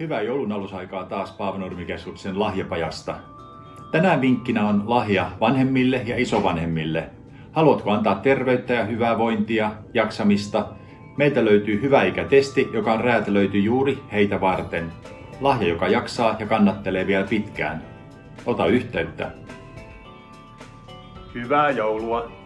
Hyvää joulun alusaikaa taas Paavanurmikeskuksen lahjapajasta. Tänään vinkkinä on lahja vanhemmille ja isovanhemmille. Haluatko antaa terveyttä ja hyvää vointia, jaksamista? Meiltä löytyy hyvä ikätesti, joka on räätälöity juuri heitä varten. Lahja, joka jaksaa ja kannattelee vielä pitkään. Ota yhteyttä. Hyvää joulua!